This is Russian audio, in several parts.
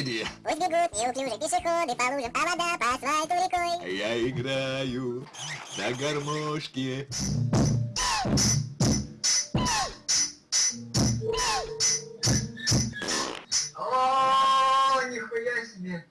направлении. Пусть бегут неуклюже пешеходы по лужам, а вода по асфальту рекой. Я играю на гармошке. О, нихуя себе!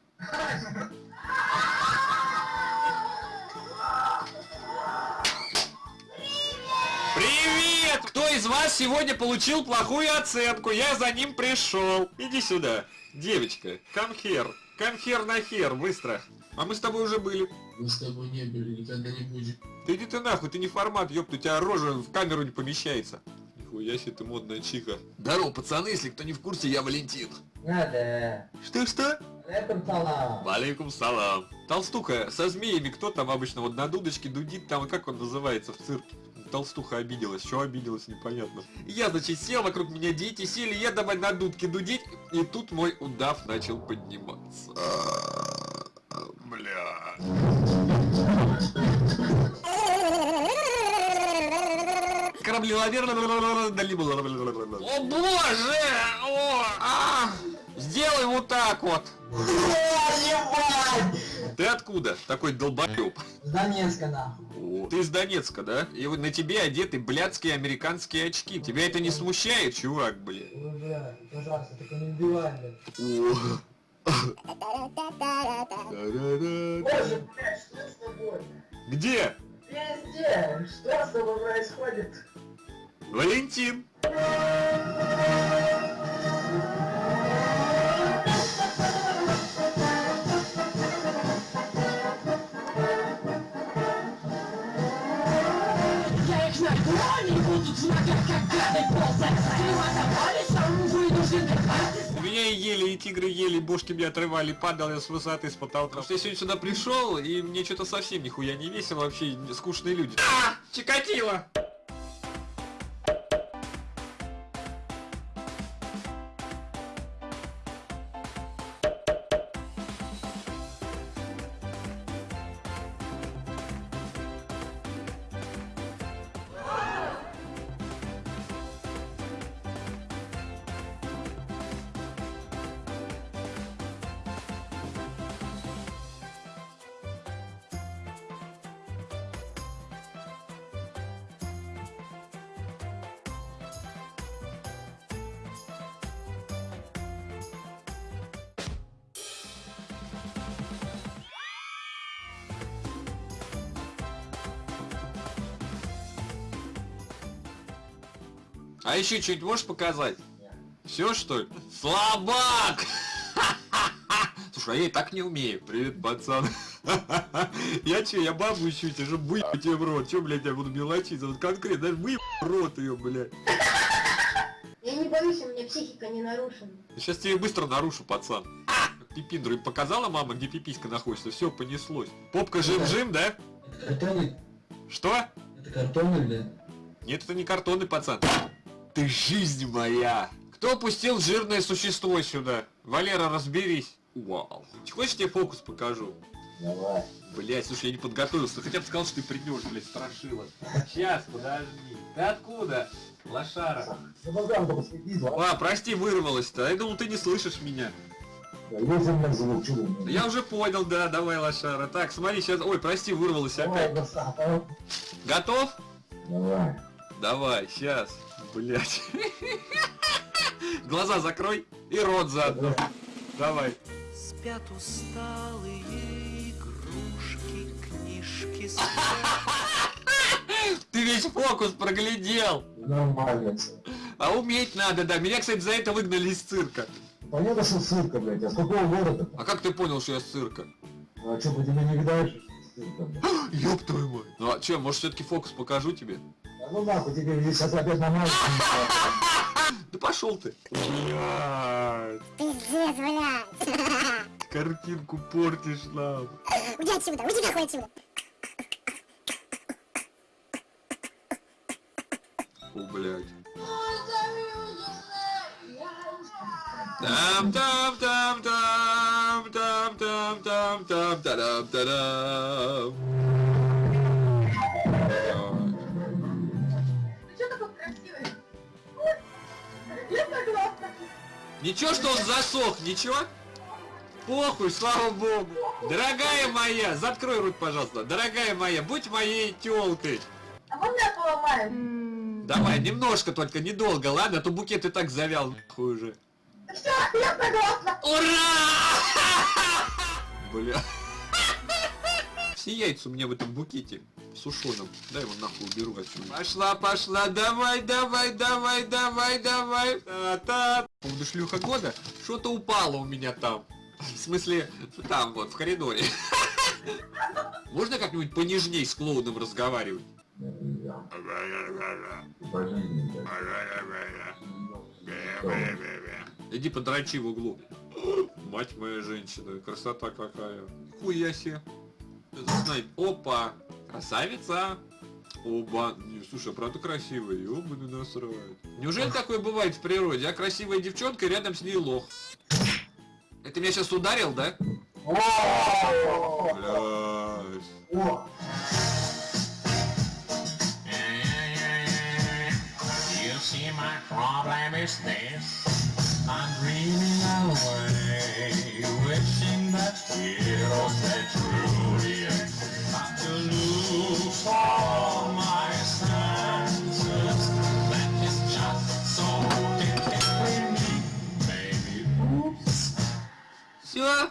Привет! Кто из вас сегодня получил плохую оценку? Я за ним пришел. Иди сюда. Девочка, come here. Come here на хер, быстро. А мы с тобой уже были. Мы с тобой не были, никогда не будем. Ты иди ты нахуй, ты не формат, ёпта, у тебя рожа в камеру не помещается. Нихуя себе ты модная чиха. Здорово, пацаны, если кто не в курсе, я Валентин. Надо. Что-что? Алейкум салам. Валейкум салам. Толстуха, со змеями кто там обычно вот на дудочке дудит, там как он называется в цирке? Толстуха обиделась, что обиделась, непонятно. Я, значит, сел, вокруг меня дети сели, я давай на дудке дудить, и тут мой удав начал подниматься. Бля. Корабли О боже! О, а! Сделай вот так вот! Ты откуда? Такой долбоёб. С Донецка нахуй. О, Ты из Донецка, да? И вот на тебе одеты блядские американские очки. Тебя это не смущает, чувак, блин? Ой, бля, пожалуйста, только не убивай, бля. Боже, блядь, что с тобой? Где? Везде! Что с тобой происходит? Валентин. Они будут как гады ползать меня и ели, и тигры ели, бошки мне отрывали, падал я с высоты, с потолка. Потому что я сегодня сюда пришел, и мне что-то совсем нихуя не весело, вообще скучные люди. А! Чикатило! А еще что-нибудь можешь показать? Все что ли? Слабак! Слушай, а я и так не умею. Привет, пацан. Я че, я бабу ищу, тебе же выебать тебе в рот. Че, блядь, я буду мелочиться? Вот конкретно, даже выебать в рот ее, блядь. Я не боюсь, у меня психика не нарушена. Сейчас тебе быстро нарушу, пацан. Пипиндру им показала мама, где пиписька находится, все понеслось. Попка жим-жим, да? Это картоны? Что? Это картоны, бля? Нет, это не картонный пацан. Ты жизнь моя! Кто пустил жирное существо сюда? Валера, разберись. Вау. Хочешь, я тебе фокус покажу? Давай. Блять, слушай, я не подготовился. Хотя бы сказал, что ты придешь, блядь, страшила. Сейчас, подожди. Ты откуда? Лошара. А, прости, вырвалась-то. Я думал, ты не слышишь меня. Я уже понял, да, давай, лошара. Так, смотри, сейчас... Ой, прости, вырвалась опять. Готов? Давай. Давай, сейчас. Блять. Глаза закрой и рот заодно. Давай. Спят усталые игрушки, книжки спят. Ты весь фокус проглядел. Нормально. А уметь надо, да. Меня, кстати, за это выгнали из цирка. Понятно, что цирка, блядь. А с какого города? А как ты понял, что я с цирка? Ну а что, по тебе не видаешь? Ёб твою мать. Ну а что, может все-таки фокус покажу тебе? Ну нахуй, тебе сейчас опять на мать. Да пошел ты. Блядь, Пиздец, блядь. картинку портишь нам. Уйди отсюда, уйди нахуй отсюда. О, блядь. Там там там там там там там там тарам тарам. Ты Ничего, что он засох, ничего? похуй, слава богу. Дорогая моя, закрой рот, пожалуйста. Дорогая моя, будь моей телкой. А можно я поломаю? Давай, немножко только, недолго, ладно? А то букет и так завял, нахуй уже. Все, я согласна. Ура! Бля. Все яйца у меня в этом букете сушеном. Дай его нахуй уберу отсюда. Пошла, пошла, давай, давай, давай, давай, давай. Та-та. По поводу шлюха года, что-то упало у меня там. В смысле, там вот, в коридоре. Можно как-нибудь понежней с клоуном разговаривать? Иди подрачи в углу. Мать моя женщина, красота какая. Хуя себе. Снайп. Опа, красавица. Оба. Не, слушай, а правда красивая, ёбаный насрать. Неужели такое бывает в природе? А красивая девчонка и рядом с ней лох. Это меня сейчас ударил, да? Блядь. О! You see, my problem is this.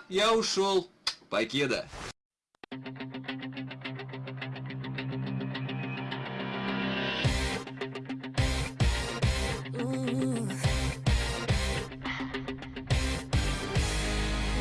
Я ушел. Покеда.